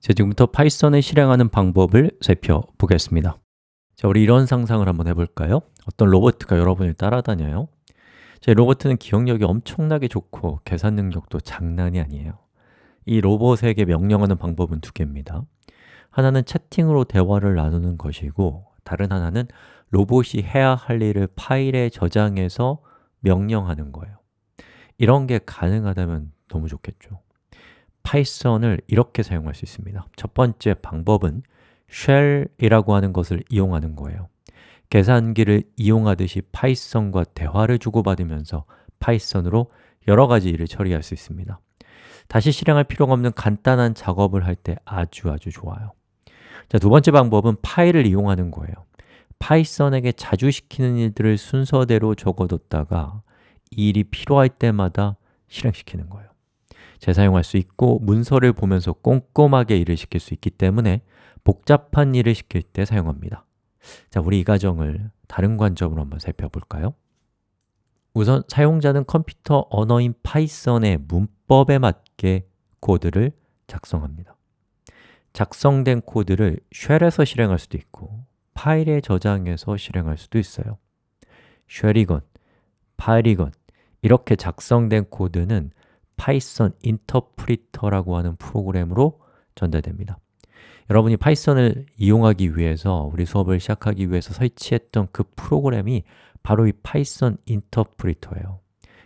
자, 지금부터 파이썬을 실행하는 방법을 살펴보겠습니다. 자, 우리 이런 상상을 한번 해볼까요? 어떤 로봇가 여러분을 따라다녀요. 자, 로봇은 기억력이 엄청나게 좋고 계산 능력도 장난이 아니에요. 이 로봇에게 명령하는 방법은 두 개입니다. 하나는 채팅으로 대화를 나누는 것이고 다른 하나는 로봇이 해야 할 일을 파일에 저장해서 명령하는 거예요. 이런 게 가능하다면 너무 좋겠죠 파이썬을 이렇게 사용할 수 있습니다. 첫 번째 방법은 shell이라고 하는 것을 이용하는 거예요. 계산기를 이용하듯이 파이썬과 대화를 주고받으면서 파이썬으로 여러 가지 일을 처리할 수 있습니다. 다시 실행할 필요가 없는 간단한 작업을 할 때 아주 아주 좋아요. 자, 두 번째 방법은 파일을 이용하는 거예요. 파이썬에게 자주 시키는 일들을 순서대로 적어뒀다가 이 일이 필요할 때마다 실행시키는 거예요 재사용할 수 있고 문서를 보면서 꼼꼼하게 일을 시킬 수 있기 때문에 복잡한 일을 시킬 때 사용합니다. 자, 우리 이 과정을 다른 관점으로 한번 살펴볼까요? 우선 사용자는 컴퓨터 언어인 파이썬의 문법에 맞게 코드를 작성합니다. 작성된 코드를 shell에서 실행할 수도 있고 파일에 저장해서 실행할 수도 있어요. shell이건 파일이건 이렇게 작성된 코드는 파이썬 인터프리터라고 하는 프로그램으로 전달됩니다. 여러분이 파이썬을 이용하기 위해서 우리 수업을 시작하기 위해서 설치했던 그 프로그램이 바로 이 파이썬 인터프리터예요.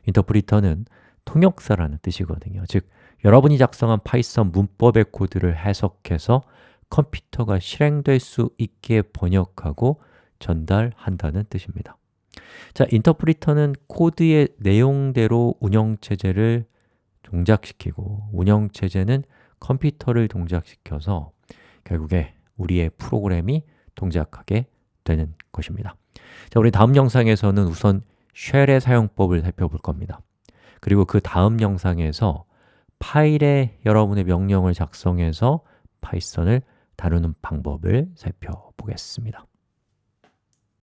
인터프리터는 통역사라는 뜻이거든요. 즉, 여러분이 작성한 파이썬 문법의 코드를 해석해서 컴퓨터가 실행될 수 있게 번역하고 전달한다는 뜻입니다. 자, 인터프리터는 코드의 내용대로 운영체제를 동작시키고 운영체제는 컴퓨터를 동작시켜서 결국에 우리의 프로그램이 동작하게 되는 것입니다. 자, 우리 다음 영상에서는 우선 shell의 사용법을 살펴볼 겁니다. 그리고 그 다음 영상에서 파일에 여러분의 명령을 작성해서 파이썬을 다루는 방법을 살펴보겠습니다